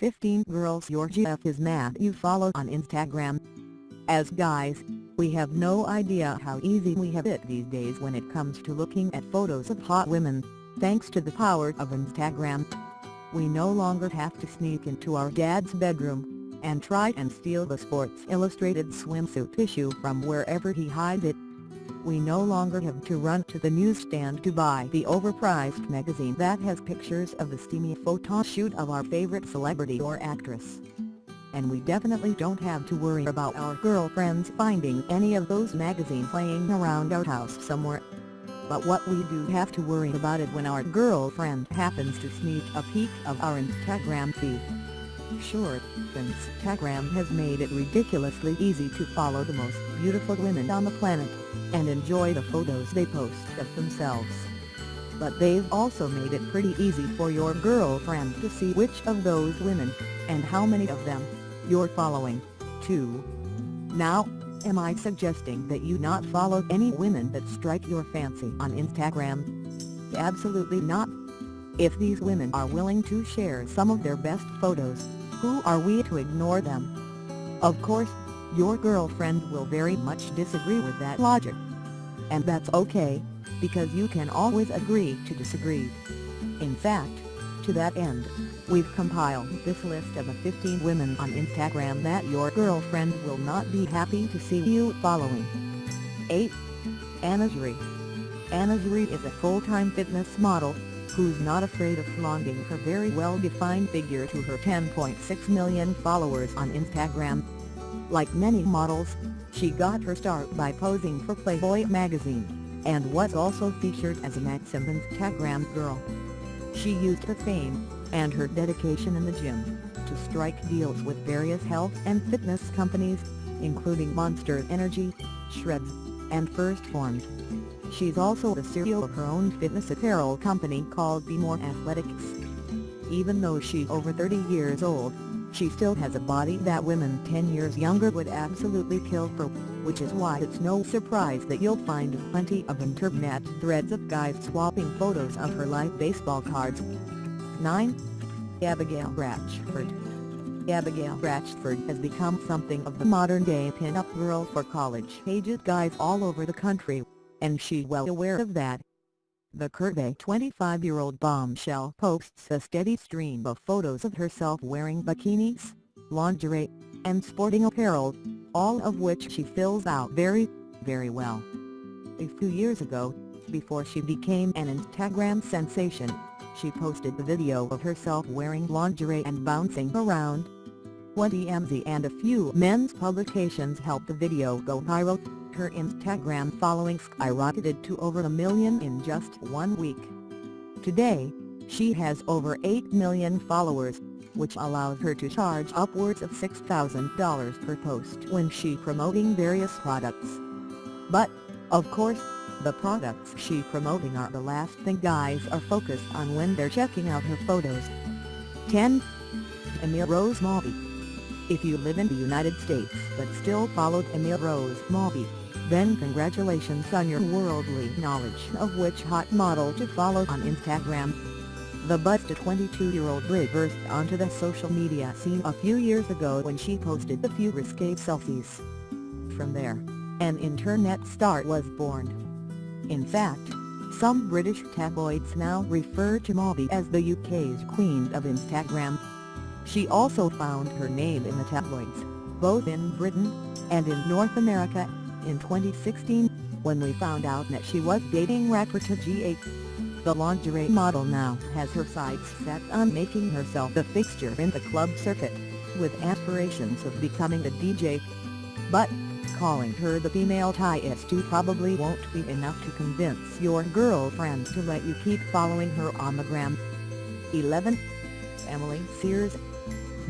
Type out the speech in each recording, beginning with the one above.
15 girls your GF is mad you follow on Instagram. As guys, we have no idea how easy we have it these days when it comes to looking at photos of hot women, thanks to the power of Instagram. We no longer have to sneak into our dad's bedroom, and try and steal the Sports Illustrated swimsuit issue from wherever he hides it. We no longer have to run to the newsstand to buy the overpriced magazine that has pictures of the steamy photo shoot of our favorite celebrity or actress. And we definitely don't have to worry about our girlfriends finding any of those magazines laying around our house somewhere but what we do have to worry about is when our girlfriend happens to sneak a peek of our Instagram feed. Sure, Instagram has made it ridiculously easy to follow the most beautiful women on the planet, and enjoy the photos they post of themselves. But they've also made it pretty easy for your girlfriend to see which of those women, and how many of them, you're following, too. Now, Am I suggesting that you not follow any women that strike your fancy on Instagram? Absolutely not. If these women are willing to share some of their best photos, who are we to ignore them? Of course, your girlfriend will very much disagree with that logic. And that's okay, because you can always agree to disagree. In fact, to that end, we've compiled this list of the 15 women on Instagram that your girlfriend will not be happy to see you following. 8. Ana Cheri Ana Cheri is a full-time fitness model, who's not afraid of flaunting her very well-defined figure to her 10.6 million followers on Instagram. Like many models, she got her start by posing for Playboy magazine, and was also featured as a Maxim Instagram girl. She used her fame, and her dedication in the gym, to strike deals with various health and fitness companies, including Monster Energy, Shredz, and First Formed. She's also the CEO of her own fitness apparel company called Be More Athletics. Even though she's over 30 years old, she still has a body that women 10 years younger would absolutely kill for, which is why it's no surprise that you'll find plenty of internet threads of guys swapping photos of her life baseball cards. 9. Abigail Ratchford Abigail Ratchford has become something of the modern-day pin-up girl for college-aged guys all over the country, and she well aware of that. The curvy 25-year-old bombshell posts a steady stream of photos of herself wearing bikinis, lingerie, and sporting apparel, all of which she fills out very, very well. A few years ago, before she became an Instagram sensation, she posted the video of herself wearing lingerie and bouncing around. One TMZ and a few men's publications helped the video go viral, her Instagram following skyrocketed to over a million in just one week. Today, she has over 8 million followers, which allows her to charge upwards of $6,000 per post when she promoting various products. But, of course, the products she promoting are the last thing guys are focused on when they're checking out her photos. 10. Emil Rose Mawby If you live in the United States but still followed Emil Rose Mawby, then congratulations on your worldly knowledge of which hot model to follow on Instagram. The buzzed 22-year-old Brit burst onto the social media scene a few years ago when she posted a few risque selfies. From there, an internet star was born. In fact, some British tabloids now refer to Mawby as the UK's Queen of Instagram. She also found her name in the tabloids, both in Britain and in North America in 2016, when we found out that she was dating rapper Tyga. The lingerie model now has her sights set on making herself a fixture in the club circuit, with aspirations of becoming a DJ. But, calling her the female Tiësto probably won't be enough to convince your girlfriend to let you keep following her on the gram. 11. Emily Sears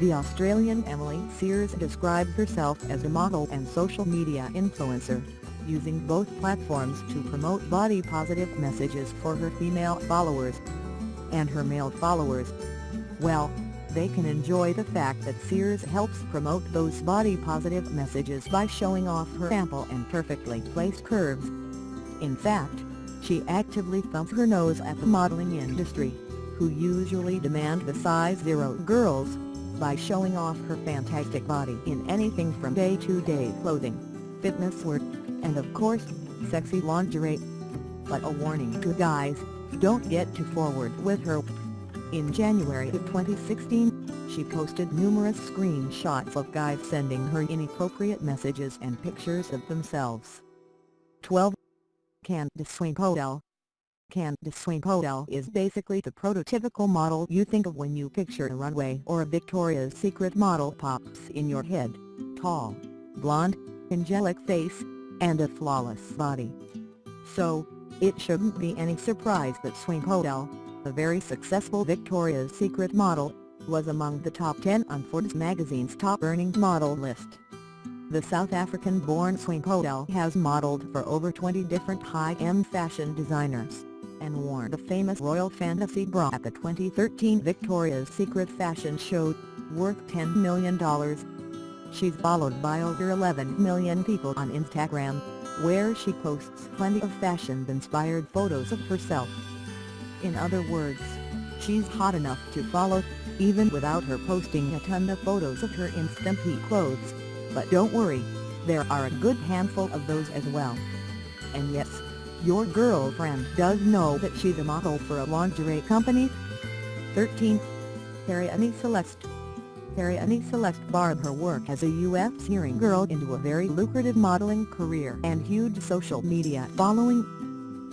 the Australian Emily Sears describes herself as a model and social media influencer, using both platforms to promote body-positive messages for her female followers and her male followers. Well, they can enjoy the fact that Sears helps promote those body-positive messages by showing off her ample and perfectly placed curves. In fact, she actively thumps her nose at the modeling industry, who usually demand the size zero girls, by showing off her fantastic body in anything from day-to-day -day clothing, fitness wear, and of course, sexy lingerie. But a warning to guys, don't get too forward with her. In January of 2016, she posted numerous screenshots of guys sending her inappropriate messages and pictures of themselves. 12. Candice Swanepoel Candice Swanepoel is basically the prototypical model you think of when you picture a runway or a Victoria's Secret model pops in your head. Tall, blonde, angelic face, and a flawless body. So, it shouldn't be any surprise that Swanepoel, a very successful Victoria's Secret model, was among the top 10 on Forbes magazine's top-earning model list. The South African-born Swanepoel has modeled for over 20 different high-end fashion designers, and worn the famous Royal Fantasy bra at the 2013 Victoria's Secret fashion show, worth $10 million. She's followed by over 11 million people on Instagram, where she posts plenty of fashion-inspired photos of herself. In other words, she's hot enough to follow, even without her posting a ton of photos of her in skimpy clothes. But don't worry, there are a good handful of those as well. And yes, your girlfriend does know that she's a model for a lingerie company. 13. Arianny Celeste Arianny Celeste barred her work as a UFC hearing girl into a very lucrative modeling career and huge social media following.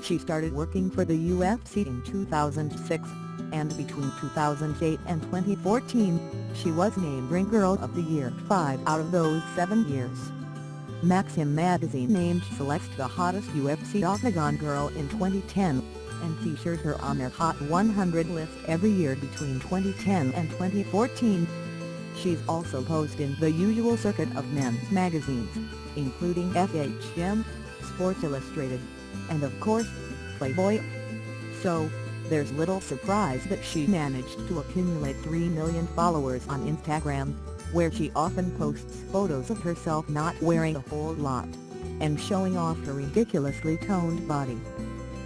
She started working for the UFC in 2006 and between 2008 and 2014, she was named Ring Girl of the Year five out of those seven years. Maxim magazine named Celeste the hottest UFC Octagon girl in 2010, and featured her on their Hot 100 list every year between 2010 and 2014. She's also posed in the usual circuit of men's magazines, including FHM, Sports Illustrated, and of course, Playboy. So, there's little surprise that she managed to accumulate 3 million followers on Instagram, where she often posts photos of herself not wearing a whole lot, and showing off her ridiculously toned body.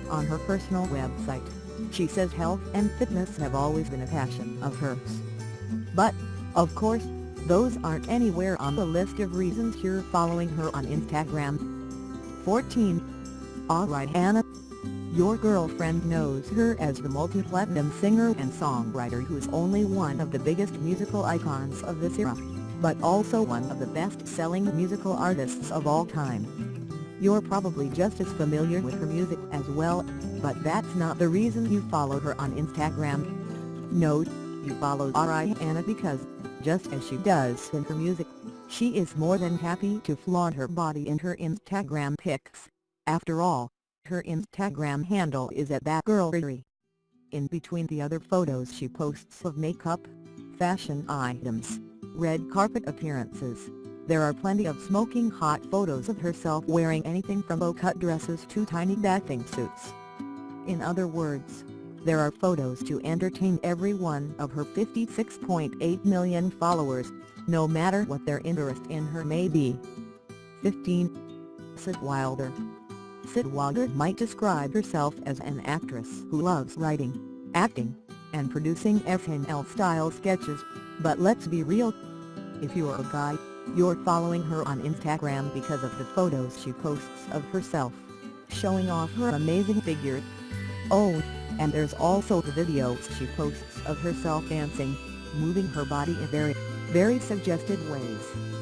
On her personal website, she says health and fitness have always been a passion of hers. But, of course, those aren't anywhere on the list of reasons you're following her on Instagram. 14. Rihanna your girlfriend knows her as the multi-platinum singer and songwriter who's only one of the biggest musical icons of this era, but also one of the best-selling musical artists of all time. You're probably just as familiar with her music as well, but that's not the reason you follow her on Instagram. No, you follow Rihanna because, just as she does in her music, she is more than happy to flaunt her body in her Instagram pics. After all, her Instagram handle is at badgalriri. In between the other photos she posts of makeup, fashion items, red carpet appearances, there are plenty of smoking hot photos of herself wearing anything from low-cut dresses to tiny bathing suits. In other words, there are photos to entertain every one of her 56.8 million followers, no matter what their interest in her may be. 15. Syd Wilder Syd Wilder might describe herself as an actress who loves writing, acting, and producing SNL-style sketches, but let's be real. If you're a guy, you're following her on Instagram because of the photos she posts of herself, showing off her amazing figure. Oh, and there's also the videos she posts of herself dancing, moving her body in very, very suggestive ways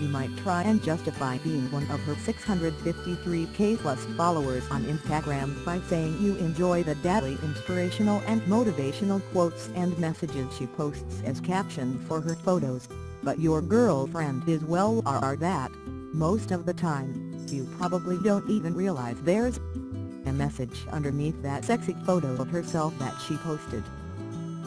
you might try and justify being one of her 653k plus followers on Instagram by saying you enjoy the daily inspirational and motivational quotes and messages she posts as caption for her photos, but your girlfriend is well are that, most of the time, you probably don't even realize there's a message underneath that sexy photo of herself that she posted.